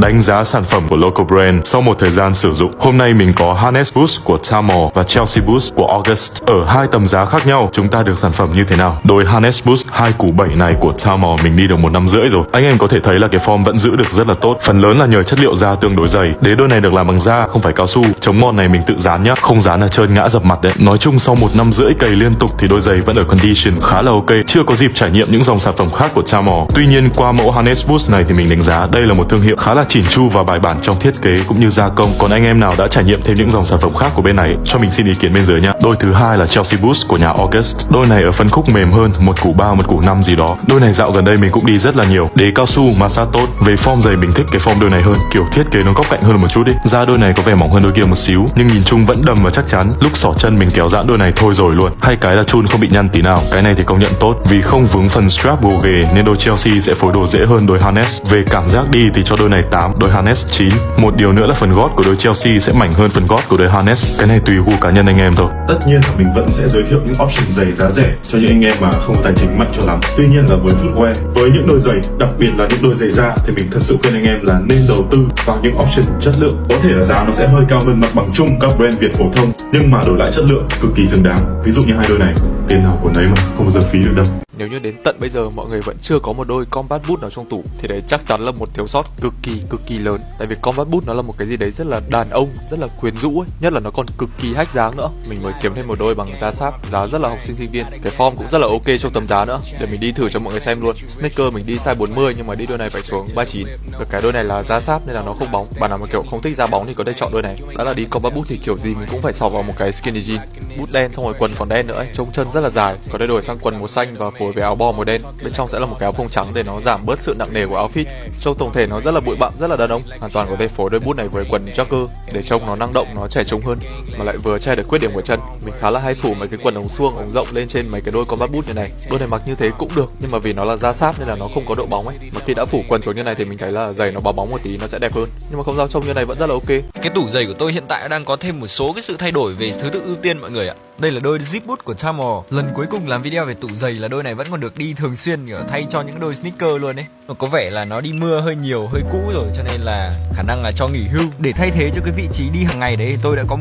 Đánh giá sản phẩm của local brand sau một thời gian sử dụng. Hôm nay mình có Harness Boost của Tamor và Chelsea Boost của August. Ở hai tầm giá khác nhau, chúng ta được sản phẩm như thế nào? Đôi Harness Boost 2 củ 7 này của Tamor mình đi được một năm rưỡi rồi. Anh em có thể thấy là cái form vẫn giữ được rất là tốt. Phần lớn là nhờ chất liệu da tương đối dày. Đế đôi này được làm bằng da, không phải cao su. Chống mòn này mình tự dán nhá, không dán là trơn ngã dập mặt đấy. Nói chung sau một năm rưỡi cày liên tục thì đôi giày vẫn ở condition khá là ok. Chưa có dịp trải nghiệm những dòng sản phẩm khác của Tamor. Tuy nhiên qua mẫu Harness Boost này thì mình đánh giá đây là một thương hiệu khá là chỉn chu và bài bản trong thiết kế cũng như gia công. Còn anh em nào đã trải nghiệm thêm những dòng sản phẩm khác của bên này cho mình xin ý kiến bên dưới nha. Đôi thứ hai là Chelsea Boost của nhà August. Đôi này ở phân khúc mềm hơn, một củ 3, một củ 5 gì đó. Đôi này dạo gần đây mình cũng đi rất là nhiều. Đế cao su, massage tốt. Về form giày mình thích cái form đôi này hơn, kiểu thiết kế nó góc cạnh hơn một chút đi. Da đôi này có vẻ mỏng hơn đôi kia một xíu, nhưng nhìn chung vẫn đầm và chắc chắn. Lúc xỏ chân mình kéo giãn đôi này thôi rồi luôn. Hay cái là chun không bị nhăn tí nào. Cái này thì công nhận tốt vì không vướng phần strap gồ ghề nên đôi Chelsea sẽ phối đồ dễ hơn đôi Harness. Về cảm giác đi thì cho đôi này 8, đôi Harness 9. Một điều nữa là phần gót của đôi Chelsea sẽ mảnh hơn phần gót của đôi Harness. Cái này tùy gu cá nhân anh em thôi. Tất nhiên là mình vẫn sẽ giới thiệu những option giày giá rẻ cho những anh em mà không có tài chính mạnh cho lắm. Tuy nhiên là với footwear, với những đôi giày, đặc biệt là những đôi giày da thì mình thật sự khuyên anh em là nên đầu tư vào những option chất lượng. Có thể là giá nó sẽ hơi cao hơn mặt bằng chung các brand Việt phổ thông, nhưng mà đổi lại chất lượng cực kỳ xứng đáng. Ví dụ như hai đôi này, tiền nào của nấy mà không bao giờ phí được đâu. Nếu như đến tận bây giờ mọi người vẫn chưa có một đôi combat boot nào trong tủ thì đấy chắc chắn là một thiếu sót cực kỳ cực kỳ lớn. Tại vì combat boot nó là một cái gì đấy rất là đàn ông, rất là quyến rũ ấy, nhất là nó còn cực kỳ hách dáng nữa. Mình mới kiếm thêm một đôi bằng da sáp, giá rất là học sinh sinh viên. Cái form cũng rất là ok trong tầm giá nữa. Để mình đi thử cho mọi người xem luôn. Sneaker mình đi size 40 nhưng mà đi đôi này phải xuống 39. Và cái đôi này là da sáp nên là nó không bóng. Bạn nào mà kiểu không thích da bóng thì có thể chọn đôi này. Đó là đi combat boot thì kiểu gì mình cũng phải sọc vào một cái skinny jean. Boot đen xong rồi quần còn đen nữa ấy, trông chân rất là dài. Có thể đổi sang quần màu xanh và phối với áo bo màu đen. Bên trong sẽ là một cái áo phông trắng để nó giảm bớt sự nặng nề của outfit. Trông tổng thể nó rất là bụi bặm, rất là đàn ông. Hoàn toàn có thể phối đôi bút này với quần jogger để trông nó năng động, nó trẻ trung hơn, mà lại vừa che được khuyết điểm của chân. Mình khá là hay phủ mấy cái quần ống suông, ống rộng lên trên mấy cái đôi combat boot như này. Đôi này mặc như thế cũng được, nhưng mà vì nó là da sáp nên là nó không có độ bóng ấy. Mà khi đã phủ quần xuống như này thì mình thấy là giày nó bó bóng một tí, nó sẽ đẹp hơn. Nhưng mà không sao, trông như này vẫn rất là ok. Cái tủ giày của tôi hiện tại đang có thêm một số cái sự thay đổi về thứ tự ưu tiên, mọi người ạ đây là đôi zip boot của Tamor Lần cuối cùng làm video về tủ giày là đôi này vẫn còn được đi thường xuyên kiểu thay cho những đôi sneaker luôn ấy. Mà có vẻ là nó đi mưa hơi nhiều, hơi cũ rồi cho nên là khả năng là cho nghỉ hưu. Để thay thế cho cái vị trí đi hàng ngày đấy tôi đã có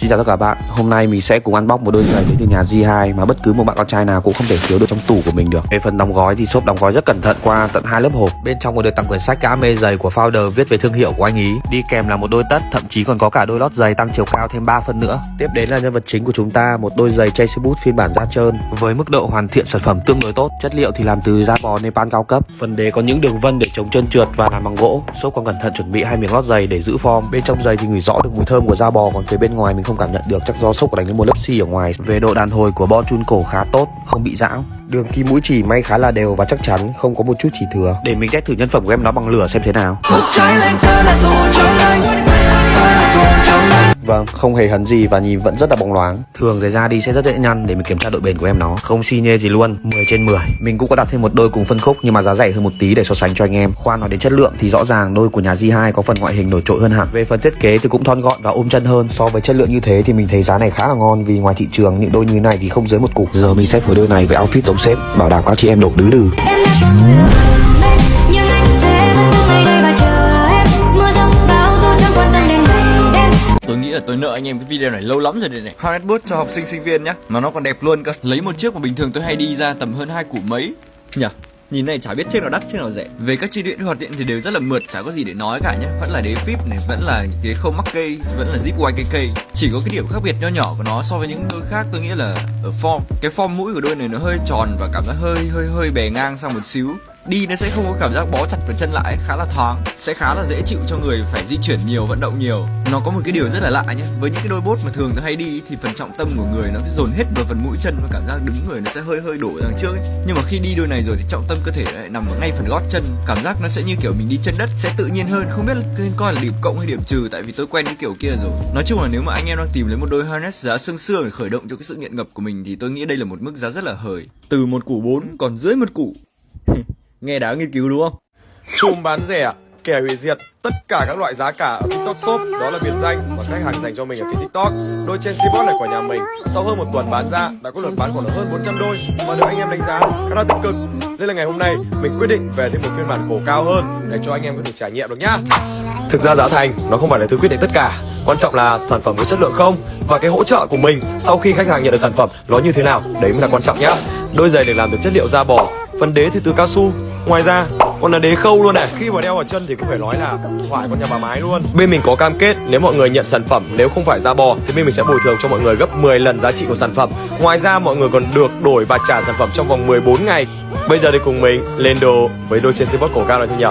Xin chào tất cả các bạn, hôm nay mình sẽ cùng unbox một đôi giày đến từ nhà G2 mà bất cứ một bạn con trai nào cũng không thể thiếu được trong tủ của mình được. Về phần đóng gói thì shop đóng gói rất cẩn thận qua tận hai lớp hộp. Bên trong còn được tặng quyển sách cá mê giày của founder viết về thương hiệu của anh ý. Đi kèm là một đôi tất, thậm chí còn có cả đôi lót giày tăng chiều cao thêm 3 phân nữa. Tiếp đến là nhân vật chính của chúng ta, một đôi giày Chelsea Boot phiên bản da trơn với mức độ hoàn thiện sản phẩm tương đối tốt. Chất liệu thì làm từ da bò Nepal cao cấp. Phần đế có những đường vân để chống trơn trượt và làm bằng gỗ. Shop còn cẩn thận chuẩn bị hai miếng lót giày để giữ form. Bên trong giày thì ngửi rõ được mùi thơm của da bò, còn phía bên ngoài mình không cảm nhận được. Chắc do sốc đánh lên một lớp xi ở ngoài. Về độ đàn hồi của bo chun cổ khá tốt, không bị giãn. Đường kim mũi chỉ may khá là đều và chắc chắn không có một chút chỉ thừa. Để mình test thử nhân phẩm của em nó bằng lửa xem thế nào. Vâng, không hề hấn gì và nhìn vẫn rất là bóng loáng. Thường giày da đi sẽ rất dễ nhăn để mình kiểm tra độ bền của em nó. Không xi nhê gì luôn, 10 trên 10 Mình cũng có đặt thêm một đôi cùng phân khúc nhưng mà giá rẻ hơn một tí để so sánh cho anh em. Khoan nói đến chất lượng thì rõ ràng đôi của nhà G2 có phần ngoại hình nổi trội hơn hẳn. Về phần thiết kế thì cũng thon gọn và ôm chân hơn. So với chất lượng như thế thì mình thấy giá này khá là ngon Vì ngoài thị trường những đôi như này thì không dưới một cục Giờ mình sẽ phối đôi này với outfit giống sếp Bảo đảm các chị em đổ đứ đừ Tôi nghĩ là tôi nợ anh em cái video này lâu lắm rồi đây này. Harnett Boot cho học sinh sinh viên nhá. Mà nó còn đẹp luôn cơ. Lấy một chiếc mà bình thường tôi hay đi ra tầm hơn hai củ mấy. Nhỉ Nhìn này chả biết chiếc nào đắt chiếc nào rẻ. Về các chi tiết hoạt điện thì đều rất là mượt Chả có gì để nói cả nhé Vẫn là đế VIP này Vẫn là ghế không mắc cây Vẫn là zip YKK Chỉ có cái điểm khác biệt nho nhỏ của nó so với những đôi khác tôi nghĩ là ở form. Cái form mũi của đôi này nó hơi tròn và cảm giác hơi hơi hơi bè ngang sang một xíu đi nó sẽ không có cảm giác bó chặt vào chân lại, khá là thoáng, sẽ khá là dễ chịu cho người phải di chuyển nhiều, vận động nhiều. Nó có một cái điều rất là lạ nhé, với những cái đôi bốt mà thường nó hay đi thì phần trọng tâm của người nó sẽ dồn hết vào phần mũi chân và cảm giác đứng người nó sẽ hơi hơi đổ ra đằng trước ấy. nhưng mà khi đi đôi này rồi thì trọng tâm cơ thể lại nằm ở ngay phần gót chân. Cảm giác nó sẽ như kiểu mình đi chân đất, sẽ tự nhiên hơn. Không biết nên coi là điểm cộng hay điểm trừ, tại vì tôi quen cái kiểu kia rồi. Nói chung là nếu mà anh em đang tìm lấy một đôi harness giá xương xương để khởi động cho cái sự nghiện ngập của mình thì tôi nghĩ đây là một mức giá rất là hời. Từ một củ 4 còn dưới một củ nghe đã nghiên cứu đúng không Chùm bán rẻ, kẻ hủy diệt tất cả các loại giá cả ở TikTok Shop đó là biệt danh mà khách hàng dành cho mình ở trên TikTok. Đôi trên Cbot này của nhà mình sau hơn một tuần bán ra đã có lượt bán khoảng hơn 400 đôi và được anh em đánh giá khá là tích cực. Nên là ngày hôm nay mình quyết định về thêm một phiên bản cổ cao hơn để cho anh em có thể trải nghiệm được nhá. Thực ra giá thành nó không phải là thứ quyết định tất cả Quan trọng là sản phẩm có chất lượng không Và cái hỗ trợ của mình sau khi khách hàng nhận được sản phẩm nó như thế nào Đấy mới là quan trọng nhá Đôi giày được làm từ chất liệu da bò Phần đế thì từ cao su Ngoài ra còn là đế khâu luôn này. Khi mà đeo vào chân thì cũng phải nói là thoại con nhà bà mái luôn. Bên mình có cam kết nếu mọi người nhận sản phẩm, nếu không phải da bò Thì bên mình sẽ bồi thường cho mọi người gấp 10 lần giá trị của sản phẩm. Ngoài ra, mọi người còn được đổi và trả sản phẩm trong vòng 14 ngày. Bây giờ thì cùng mình lên đồ với đôi trên xe cổ cao này thôi nhỉ?